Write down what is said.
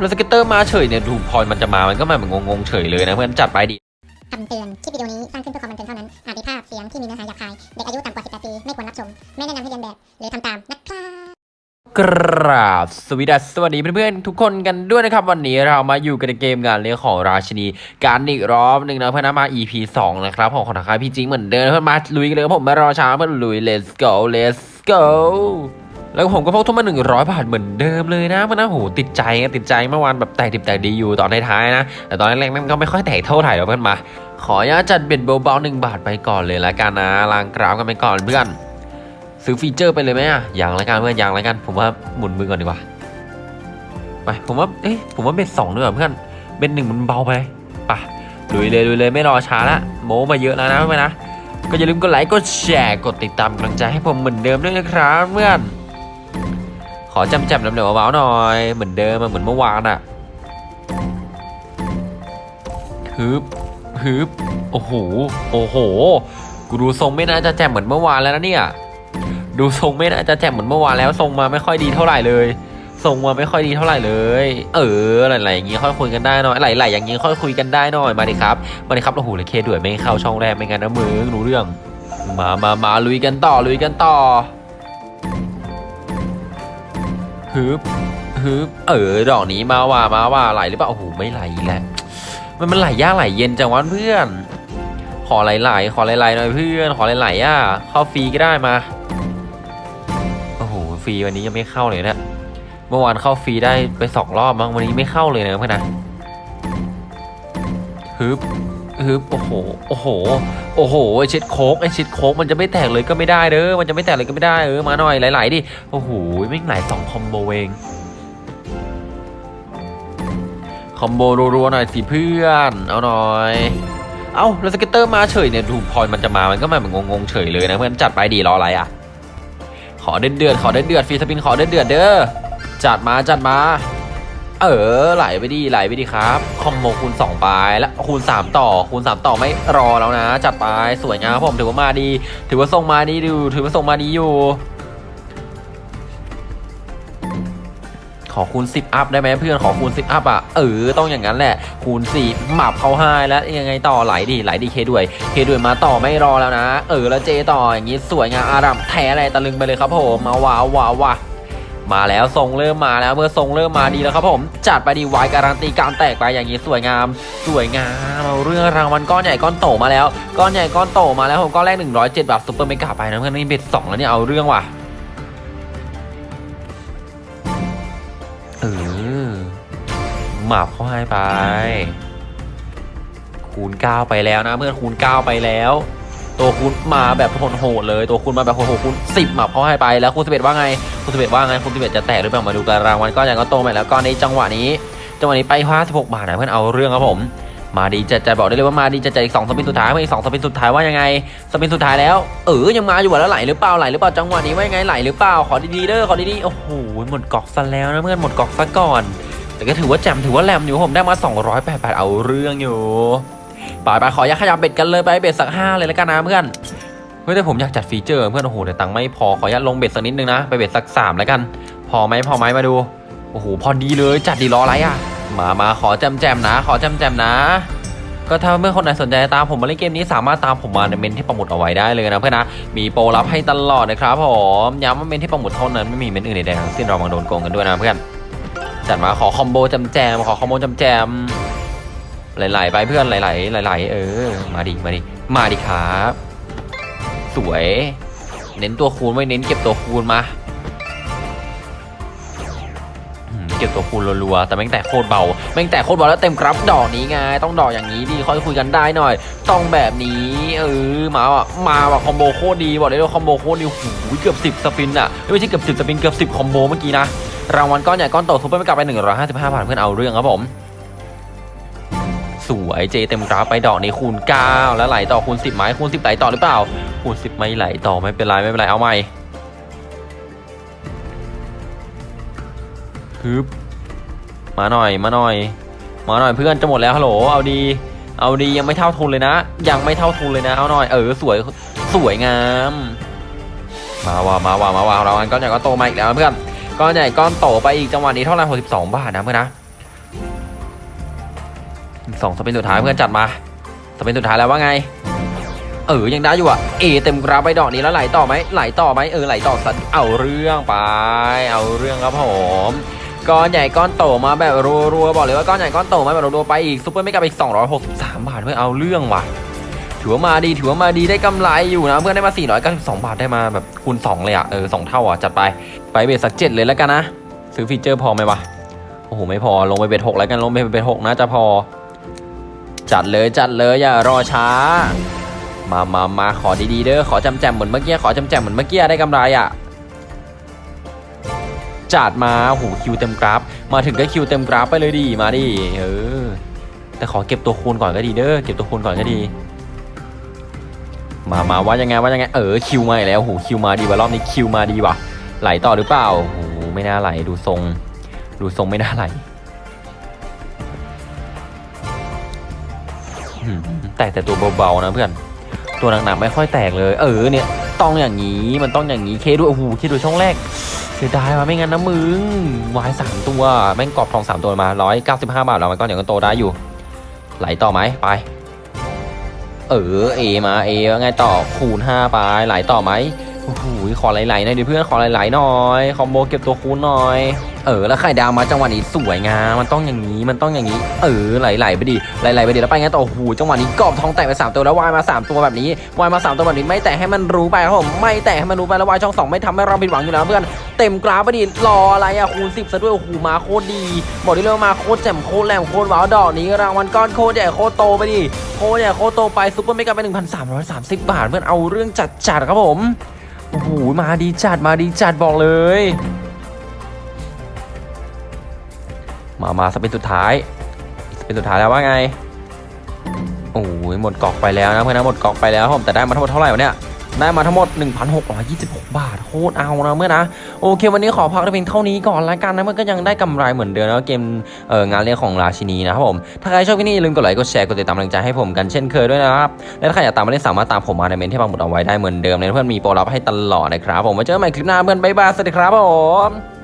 แล้ว scatter มาเฉยเนี่ยดูพอมันจะมามันก็มาแบบงงๆเฉยเลยนะเพื่อนจัดไปดิคำเตือน คลิปวิดีโอนี้สร้างขึ้นเพื่อความบันเทิงเท่านั้น อาจมีภาพเสียงที่มีเนื้อหาหยาบคาย เด็กอายุต่ำกว่า 18 ปี ไม่ควรรับชม ไม่แนะนำให้เลียนแบบ หรือทำตามนะครับกราบสวัสดีสวัสดีเพื่อนๆทุกคนกันด้วยนะครับ วันนี้เรามาอยู่กันในเกมงานเรื่องของราชินีการอีกรอบหนึ่งนะเพื่อนมา EP 2 นะครับ ของของทางค่ายพี่จิงเหมือนเดิมเพื่อนมาลุยกันเลยผมไม่รอช้าเพื่อนลุย let's go let's go แล้วผมก็พกทุนมา 100 บาทเหมือนเดิมเลยนะเพื่อนนะโหติดใจอะติดใจเมื่อวานแบบแตกดิบแตกดีอยู่ตอนท้ายนะ แต่ตอนแรกมันก็ไม่ค่อยแตกเท่าไหร่หรอกเพื่อนมา ขออนุญาตจัดเบ็ดเบาๆหนึ่งบาทไปก่อนเลยละกันนะลางกราฟกันไปก่อนเพื่อน ซื้อฟีเจอร์ไปเลยไหมอะอย่างละกันเพื่อนอย่างละกัน ผมว่าหมุนมือก่อนดีกว่าไปผมว่าเอ๊ะผมว่าเบ็ดสองด้วยเพื่อนเบ็ดหนึ่งมันเบาไปไปลุยเลยลุยเลยไม่รอช้าละโม้มาเยอะแล้วนะเพื่อนนะก็อย่าลืมกดไลค์กดแชร์กดติดตามกำลังใจให้ผมเหมือนเดิมด้วยนะครับเพื่อน ขอจำจำๆน้ำเหนียวเบาๆหน่อย เหมือนเดิมอะเหมือนเมื่อวานอะฮึบฮึบโอ้โห โอ้โห กูดูทรงไม่น่าจะแจ่มเหมือนเมื่อวานแล้วนะเนี่ย ดูทรงไม่น่าจะแจ่มเหมือนเมื่อวานแล้วทรงมาไม่ค่อยดีเท่าไหร่เลยทรงมาไม่ค่อยดีเท่าไหร่เลย เอออะไรๆอย่างงี้ค่อยคุยกันได้หน่อยไหลๆอย่างงี้ค่อยคุยกันได้หน่อยมาดิครับมาดิครับโอ้โหเลยเคด้วยไม่เข้าช่องแรกไม่งั้นนะมึงรู้เรื่อง มามามาลุยกันต่อลุยกันต่อ ฮึบฮึบเออดอกนี้มาว่ามาว่าไหลหรือเปล่าโอ้โหไม่ไหลแหละมันมันไหลยากไหลเย็นจังวะเพื่อน ขอไหลๆขอไหลๆหน่อยเพื่อน ขอไหลๆอะเข้าฟรีก็ได้มาโอ้โหฟรีวันนี้ยังไม่เข้าเลยนะเมื่อวานเข้าฟรีได้ไปสองรอบมั้งวันนี้ไม่เข้าเลยนะเพื่อนนะฮึบ ฮึบโอ้โห โอ้โห โอ้โห ไอเช็ดโคกไอเช็ดโคกมันจะไม่แตกเลยก็ไม่ได้เด้อ มันจะไม่แตกเลยก็ไม่ได้เออ มาหน่อยไหลๆดิ โอ้โห ไม่งไหลสอง combo เอง combo รัวๆหน่อยสิเพื่อน เอาหน่อย เอาแล้ว scatter มาเฉยเนี่ยดูพอมันจะมา มันก็มาแบบงงๆเฉยเลยนะเพื่อนจัดไปดิรออะไรอะ ขอเดือดเดือดขอเดือดเดือด free spin ขอเดือดเดือดเด้อ จัดมาจัดมา เออไหลไปดีไหลไปดีครับ คอมโบคูณ2ไปแล้วคูณ 3 ต่อคูณ 3 ต่อไม่รอแล้วนะ จัดไปสวยงามผมถือว่ามาดี ถือว่าส่งมาดีดูถือว่าส่งมาดีอยู่ ขอคูณ 10 อัพได้ไหมเพื่อนขอคูณ 10 อัพอะเออต้องอย่างนั้นแหละ คูณ4หมับเขาให้แล้วยังไงต่อไหลดิไหลดิเคด้วยเคด้วยมาต่อไม่รอแล้วนะ เออแล้วเจต่ออย่างนี้สวยงามอารัมแท้อะไรตะลึงไปเลยครับผมมาว้าวว้าวว้า มาแล้วทรงเริ่มมาแล้วเมื่อทรงเริ่มมาดีแล้วครับผม จัดไปดีไวายการันตีการแตกไปอย่างนี้สวยงาม สวยงามเอาเรื่องรางวัลก้อนใหญ่ก้อนโตมาแล้วก้อนใหญ่ก้อนโตมาแล้วผมก้อนแรก 107บาทซุปเปอร์เมกาไปนะเพื่อนนี่เบ็ดสองแล้วเนี่ยเอาเรื่องว่ะเออหมาบเข้าให้ไป คูณ9ไปแล้วนะเพื่อนคูณ9ไปแล้ว ตัวคูณมาแบบโหดๆเลย ตัวคูณมาแบบโหดๆคูณ10หมับเขาให้ไปแล้วคูณ11ว่าไงคูณ11ว่าไงคูณ11จะแตกหรือเปล่ามาดูกันรางวัลก้อนใหญ่ก็โตมาแล้วก้อนนี้จังหวะนี้ จังหวะนี้ไป56บาทนะเพื่อนเอาเรื่องครับผมมาดีจะจะบอกได้เลยว่ามาดีจะจะอีกสองสปินสุดท้ายเพื่อนอีกสองสปินสุดท้ายว่ายังไงสปินสุดท้ายแล้วเออยังมาอยู่อะแล้วไหลหรือเปล่าไหลหรือเปล่าจังหวะนี้ว่ายังไงไหลหรือเปล่าขอดีๆเด้อขอดีๆโอ้โหหมดกอกซะแล้วนะเพื่อนหมดกอกซะก่อน แต่ก็ถือว่าแจมถือว่าแรมอยู่ผมได้มา208เอาเรื่องอยู่ ไปไปขอยักขยับ bet กันเลยไป bet สักห้าเลยแล้วกันนะเพื่อนเฮ้ยแต่ผมอยากจัด feature เพื่อนโอ้โหแต่ตังค์ไม่พอขอยัดลง bet สักนิดนึงนะไป bet สักสามแล้วกัน พอไหมพอไหมมาดูโอ้โหพอดีเลยจัดดิรออะไรอะมามาขอแจมแจมนะ ขอแจมแจมนะ ก็ถ้าเพื่อนคนไหนสนใจตามผมมาเล่นเกมนี้สามารถตามผมมาในเมนต์ที่ปักหมุดเอาไว้ได้เลยนะเพื่อนนะมีโปรรับให้ตลอดนะครับผมย้ำว่าเมนต์ที่ปักหมุดเท่านั้นไม่มีเมนต์อื่นใดทั้งสิ้นระวังโดนโกงกันด้วยนะเพื่อนจัดมาขอ combo แจ่มแจ่มขอ combo แจ่มแจ่ม ไหลๆไปเพื่อนไหลๆไหลๆเออ มาดิมาดิมาดิครับสวย เน้นตัวคูณไว้เน้นเก็บตัวคูณมาเก็บตัวคูณรัวๆแต่แม่งแต่โคตรเบาแม่งแต่โคตรเบาแล้วเต็มครับดอกนี้ไงต้องดอกอย่างนี้ดิค่อยคุยกันได้หน่อย ต้องแบบนี้เออมาว่ะมาว่ะ combo โคตรดีบอกเลยว่า combo โคตรดีหูเกือบ10สปินอะไม่ใช่เกือบ10สปินเกือบ10คอมโบเมื่อกี้นะรางวัลก้อนใหญ่ก้อนโตซุปเปอร์ไม่กลับไป155บาทเพื่อนเอาเรื่องครับผม สวยเจเต็มกราฟไปดอกนี้คูณ 9 แล้วไหลต่อคูณ 10ไหมคูณ 10ไหลต่อหรือเปล่า คูณ 10 ไม่ไหลต่อไม่เป็นไรไม่เป็นไรเอาใหม่ฮึบมาหน่อยมาหน่อย มาหน่อยเพื่อนจะหมดแล้วฮัลโหลเอาดี เอาดียังไม่เท่าทุนเลยนะ ยังไม่เท่าทุนเลยนะเอาหน่อยเออสวยสวยงามมาว่ามาว่ามาว่าเรางวัลก้อนใหญ่ก้อนโตมาอีกแล้วเพื่อนก้อนใหญ่ก้อนโตไปอีกจังหวะนี้เท่าไหร่62บาทนะเพื่อนนะ สองสเปนสุดท้ายเพื่อนจัดมาสเปนสุดท้ายแล้วว่าไง เออยังได้อยู่อะเอเต็มกราฟไปดอกนี้แล้วไหลต่อไหมไหลต่อไหมเออไหลต่อสัตว์เอาเรื่องไป เอาเรื่องครับผมก้อนใหญ่ก้อนโตมาแบบรัวๆบอกเลยว่าก้อนใหญ่ก้อนโตมาแบบรัวๆไปอีก super mega อีก 263 บาทเพื่อเอาเรื่องว่ะถือว่ามาดีถือว่ามาดีได้กำไรอยู่นะเพื่อนได้มา 492 บาทได้มาแบบคูณ 2 เลยอะเออสองเท่าอะจัดไปไป bet สักเจ็ดเลยแล้วกันนะ ซื้อ feature พอไหมวะโอ้โหไม่พอลงไป bet หกแล้วกันลงไป bet หกน่าจะพอ จัดเลยจัดเลยอย่ารอช้า มามามาขอดีๆเด้อขอแจ่มแจ่มเหมือนเมื่อกี้ขอแจ่มแจ่มเหมือนเมื่อกี้ได้กำไรอะจัดมาโอ้โหคิวเต็มกราฟ มาถึงก็คิวเต็มกราฟไปเลยดีมาดิเออแต่ขอเก็บตัวคูณก่อนก็ดีเด้อเก็บตัวคูณก่อนก็ดี มามาว่ายังไงว่ายังไงเออคิวมาแล้วโอ้โหคิวมาดีว่ะรอบนี้คิวมาดีว่ะไหลต่อหรือเปล่าโอ้โหไม่น่าไหลดูทรง ดูทรงไม่น่าไหล แตกแต่ตัวเบาๆนะเพื่อน ตัวหนักๆไม่ค่อยแตกเลย เออเนี่ย ต้องอย่างนี้มันต้องอย่างนี้เคด้วยโอ้โหเคดูช่องแรกเสียดายว่ะไม่งั้นนะมึงวายสามตัวแม่งกรอบทองสามตัวมาร้อยเก้าสิบห้าบาทแล้วมันก็อย่างก็โตได้อยู่ ไหลต่อไหมไป เออเอมาเอว่าไงต่อคูณ5ไปไหลต่อไหมโอ้โหขอไหลๆหน่อยดิเพื่อนขอไหลๆหน่อยคอมโบเก็บตัวคูณหน่อย เออแล้วไข่ดาวมาจังหวะนี้สวยงามมันต้องอย่างนี้มันต้องอย่างนี้ เออไหลๆไปดิไหลๆไปดิแล้วไปไงต่อโอ้โหจังหวะนี้กรอบทองแตกไปสามตัวแล้ววายมาสามตัวแบบนี้วายมาสามตัวแบบนี้ไม่แตกให้มันรู้ไปครับผมไม่แตกให้มันรู้ไปแล้ววายช่องสองไม่ทำให้เราผิดหวังอยู่แล้วเพื่อนเต็มกราฟไปดิรออะไรอะคูณสิบซะด้วยโอ้โหมาโคตรดีบอกได้เลยว่ามาโคตรแจ่มโคตรแหลมโคตรว้าวดอกนี้รางวัลก้อนโคตรใหญ่โคตรโตไปดิโคเนี่โคตรโตไป Super Mega ไป1,330 บาทเพื่อนเอาเรื่องจัดจัดๆครับผมโอ้โหมาดีจัดมาดีจัดบอกเลย มา มา spin สุดท้ายสเปนสุดท้ายแล้วว่าไง โอ้ยหมดกอกไปแล้วนะเพื่อนนะหมดกอกไปแล้วครับผมแต่ได้มาทั้งหมดเท่าไหร่วะเนี่ยได้มาทั้งหมด 1,626 บาท โคตรเอานะเมื่อนะ โอเค วันนี้ขอพักต่เพียงเท่านี้ก่อนละกันนะ เมันก็ยังได้กำไรเหมือนเดิมนะเกมเอองานเลี้ยงของราชินีนะครับผม ถ้าใครชอบคลิปนี้อย่าลืมกดไลค์ กดแชร์ กดติดตามกำลังใจให้ผมกันเช่นเคยด้วยนะครับ และถ้าใครอยากตามมาเล่นสามารถตามผมมาในเมนที่ปังหมุดเอาไว้ได้เหมือนเดิมเลยนะเพื่อนมีโปรลับให้ตลอดนะครับผมไว้เจอกันใหม่คลิปหน้าเพื่อนบ๊ายบาย สวัสดีครับผม